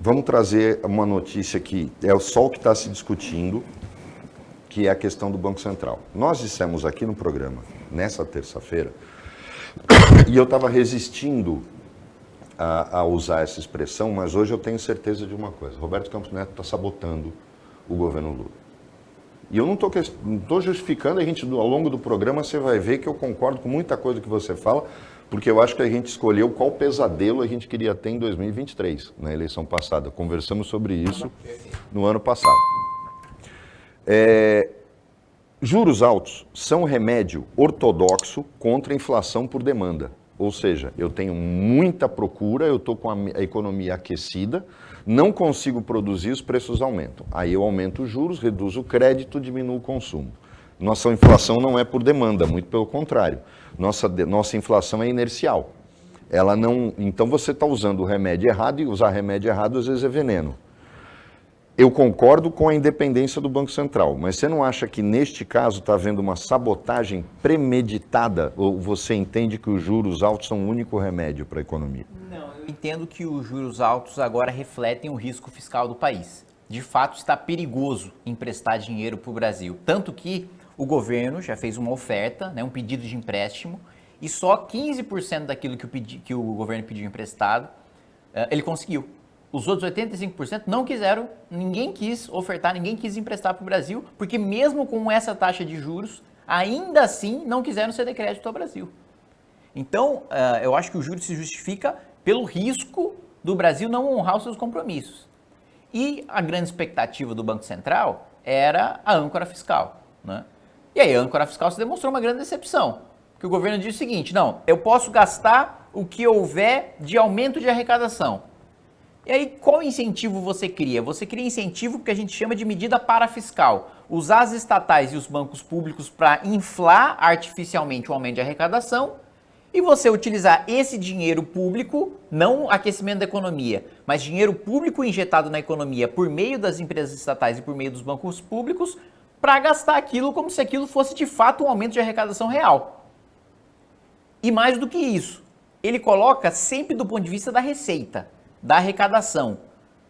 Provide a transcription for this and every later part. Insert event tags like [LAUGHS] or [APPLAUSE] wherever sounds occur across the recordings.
vamos trazer uma notícia que é só o que está se discutindo, que é a questão do Banco Central. Nós dissemos aqui no programa, nessa terça-feira, [COUGHS] e eu estava resistindo a, a, usar essa expressão, mas hoje eu tenho certeza de uma coisa: Roberto Campos Neto está sabotando o governo Lula. E eu não estou justificando, a gente, ao longo do programa, você vai ver que eu concordo com muita coisa que você fala, porque eu acho que a gente escolheu qual pesadelo a gente queria ter em 2023, na eleição passada. Conversamos sobre isso no ano passado. É, juros altos são remédio ortodoxo contra a inflação por demanda. Ou seja, eu tenho muita procura, eu estou com a economia aquecida, não consigo produzir, os preços aumentam. Aí eu aumento os juros, reduzo o crédito, diminuo o consumo. Nossa inflação não é por demanda, muito pelo contrário. Nossa, nossa inflação é inercial. Ela não, então você está usando o remédio errado e usar remédio errado às vezes é veneno. Eu concordo com a independência do Banco Central, mas você não acha que neste caso está havendo uma sabotagem premeditada? Ou você entende que os juros altos são o único remédio para a economia? Não, eu entendo que os juros altos agora refletem o risco fiscal do país. De fato, está perigoso emprestar dinheiro para o Brasil. Tanto que o governo já fez uma oferta, né, um pedido de empréstimo, e só 15% daquilo que o, pedi, que o governo pediu emprestado, uh, ele conseguiu. Os outros 85% não quiseram, ninguém quis ofertar, ninguém quis emprestar para o Brasil, porque mesmo com essa taxa de juros, ainda assim não quiseram ceder crédito ao Brasil. Então, uh, eu acho que o juros se justifica pelo risco do Brasil não honrar os seus compromissos. E a grande expectativa do Banco Central era a âncora fiscal. Né? E aí a âncora fiscal se demonstrou uma grande decepção. Porque o governo disse o seguinte, não, eu posso gastar o que houver de aumento de arrecadação. E aí, qual incentivo você cria? Você cria incentivo que a gente chama de medida parafiscal. Usar as estatais e os bancos públicos para inflar artificialmente o aumento de arrecadação e você utilizar esse dinheiro público, não aquecimento da economia, mas dinheiro público injetado na economia por meio das empresas estatais e por meio dos bancos públicos, para gastar aquilo como se aquilo fosse de fato um aumento de arrecadação real. E mais do que isso, ele coloca sempre do ponto de vista da receita da arrecadação.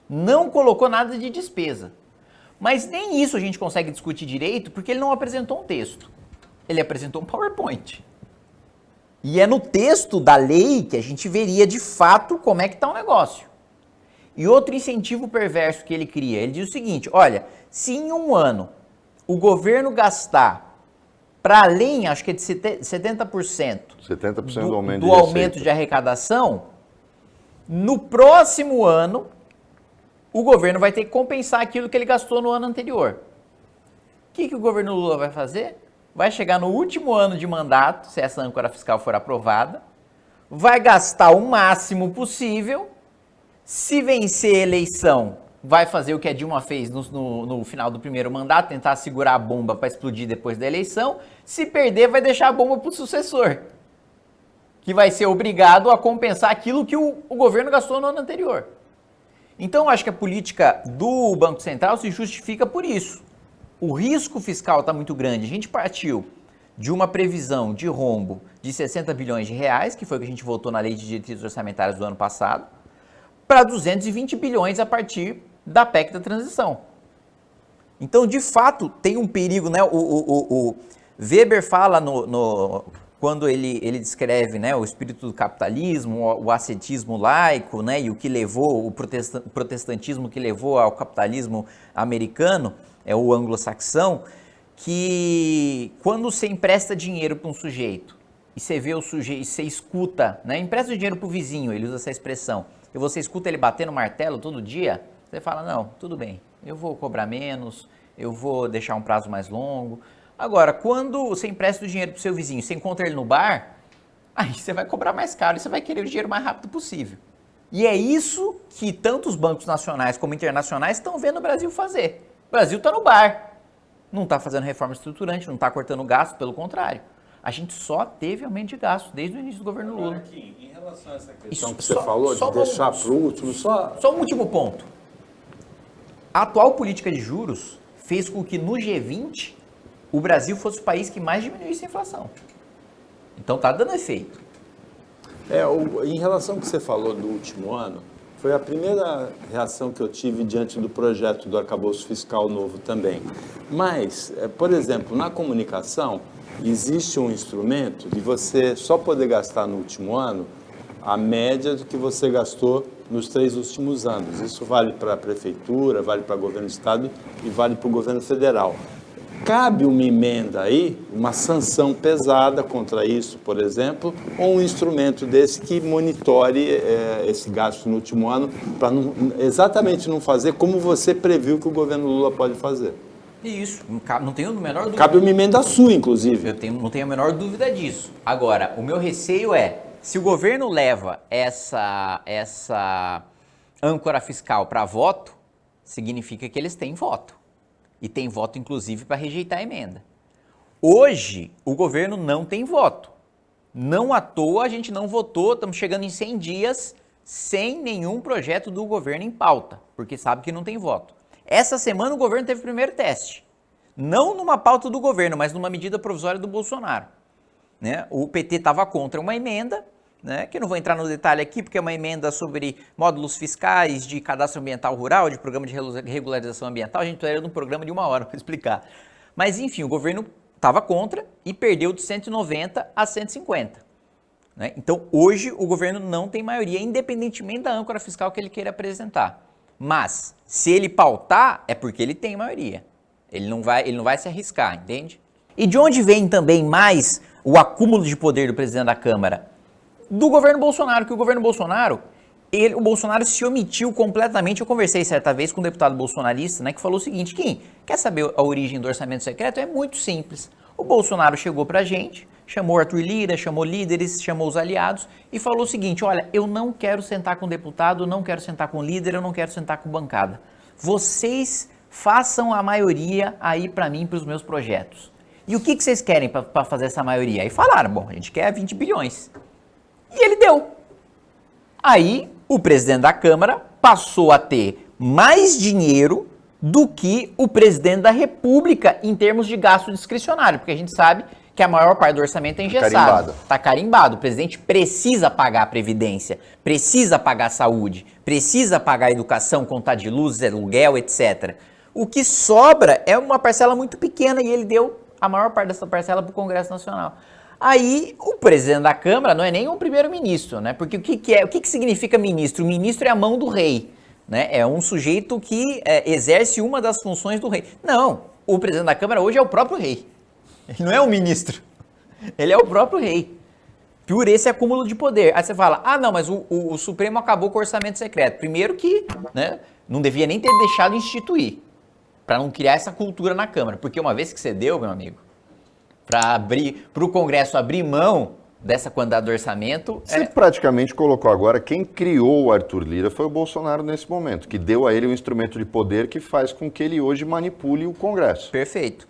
Não colocou nada de despesa. Mas nem isso a gente consegue discutir direito porque ele não apresentou um texto. Ele apresentou um PowerPoint. E é no texto da lei que a gente veria de fato como é que está o negócio. E outro incentivo perverso que ele cria, ele diz o seguinte, olha, se em um ano o governo gastar para além, acho que é de 70%, 70% do, do aumento, do de, aumento de arrecadação, no próximo ano, o governo vai ter que compensar aquilo que ele gastou no ano anterior. O que, que o governo Lula vai fazer? Vai chegar no último ano de mandato, se essa âncora fiscal for aprovada, vai gastar o máximo possível. Se vencer a eleição, vai fazer o que a Dilma fez no, no, no final do primeiro mandato, tentar segurar a bomba para explodir depois da eleição. Se perder, vai deixar a bomba para o sucessor que vai ser obrigado a compensar aquilo que o, o governo gastou no ano anterior. Então, eu acho que a política do Banco Central se justifica por isso. O risco fiscal está muito grande. A gente partiu de uma previsão de rombo de 60 bilhões de reais, que foi o que a gente votou na lei de diretrizes orçamentárias do ano passado, para 220 bilhões a partir da PEC da transição. Então, de fato, tem um perigo, né? O, o, o Weber fala no, no quando ele, ele descreve né, o espírito do capitalismo, o, o ascetismo laico, né, e o que levou, o protestantismo que levou ao capitalismo americano, é o anglo-saxão, que quando você empresta dinheiro para um sujeito, e você vê o sujeito, você escuta, né, empresta dinheiro para o vizinho, ele usa essa expressão, e você escuta ele batendo martelo todo dia, você fala, não, tudo bem, eu vou cobrar menos, eu vou deixar um prazo mais longo, Agora, quando você empresta o dinheiro para o seu vizinho, você encontra ele no bar, aí você vai cobrar mais caro e você vai querer o dinheiro mais rápido possível. E é isso que tanto os bancos nacionais como internacionais estão vendo o Brasil fazer. O Brasil está no bar, não está fazendo reforma estruturante, não está cortando gasto, pelo contrário. A gente só teve aumento de gasto desde o início do governo Lula. Aqui, em relação a essa questão isso, que você só, falou, de deixar para o último, só... Só um último ponto. A atual política de juros fez com que no G20 o Brasil fosse o país que mais diminuísse a inflação. Então está dando efeito. É, o, em relação ao que você falou do último ano, Foi a primeira reação que eu tive diante do projeto do arcabouço fiscal novo também. Mas, é, por exemplo, na comunicação, existe um instrumento de você só poder gastar no último ano a média do que você gastou nos três últimos anos. Isso vale para a prefeitura, vale para o governo do estado e vale para o governo federal. Cabe uma emenda aí, uma sanção pesada contra isso, por exemplo, ou um instrumento desse que monitore é, esse gasto no último ano, para exatamente não fazer como você previu que o governo Lula pode fazer. Isso, não tenho a menor dúvida. Cabe uma emenda sua, inclusive. Eu tenho, não tenho a menor dúvida disso. Agora, o meu receio é, se o governo leva essa, essa âncora fiscal para voto, significa que eles têm voto e tem voto inclusive para rejeitar a emenda. Hoje, o governo não tem voto. Não à toa a gente não votou, estamos chegando em 100 dias sem nenhum projeto do governo em pauta, porque sabe que não tem voto. Essa semana o governo teve o primeiro teste. Não numa pauta do governo, mas numa medida provisória do Bolsonaro. Né? O PT estava contra uma emenda, né, que eu não vou entrar no detalhe aqui, porque é uma emenda sobre módulos fiscais de cadastro ambiental rural, de programa de regularização ambiental, a gente está um programa de uma hora [LAUGHS] para explicar. Mas enfim, o governo estava contra e perdeu de 190 a 150. Né? Então hoje o governo não tem maioria, independentemente da âncora fiscal que ele queira apresentar. Mas se ele pautar, é porque ele tem maioria. Ele não vai, ele não vai se arriscar, entende? E de onde vem também mais o acúmulo de poder do presidente da Câmara? do governo Bolsonaro, que o governo Bolsonaro, ele, o Bolsonaro se omitiu completamente. Eu conversei certa vez com um deputado bolsonarista, né, que falou o seguinte: Kim, quer saber a origem do orçamento secreto? É muito simples. O Bolsonaro chegou pra gente, chamou Arthur Lira, chamou líderes, chamou os aliados e falou o seguinte: olha, eu não quero sentar com deputado, não quero sentar com líder, eu não quero sentar com bancada. Vocês façam a maioria aí para mim, para os meus projetos. E o que, que vocês querem para fazer essa maioria? Aí falaram: bom, a gente quer 20 bilhões. E ele deu. Aí o presidente da Câmara passou a ter mais dinheiro do que o presidente da República em termos de gasto discricionário, porque a gente sabe que a maior parte do orçamento é engessado. Carimbado. Está carimbado. O presidente precisa pagar a previdência, precisa pagar a saúde, precisa pagar a educação, contar de luz, aluguel, etc. O que sobra é uma parcela muito pequena e ele deu a maior parte dessa parcela para o Congresso Nacional. Aí o presidente da Câmara não é nem um primeiro-ministro, né? Porque o que, que é, o que, que significa ministro? O ministro é a mão do rei, né? É um sujeito que é, exerce uma das funções do rei. Não, o presidente da Câmara hoje é o próprio rei. Ele não é o ministro. Ele é o próprio rei. Por esse acúmulo de poder. Aí você fala, ah, não, mas o, o, o Supremo acabou com o orçamento secreto. Primeiro que, né? Não devia nem ter deixado instituir, para não criar essa cultura na Câmara. Porque uma vez que você deu, meu amigo, para abrir para o Congresso abrir mão dessa quantidade do orçamento. Você é... praticamente colocou agora quem criou o Arthur Lira foi o Bolsonaro nesse momento, que deu a ele um instrumento de poder que faz com que ele hoje manipule o Congresso. Perfeito.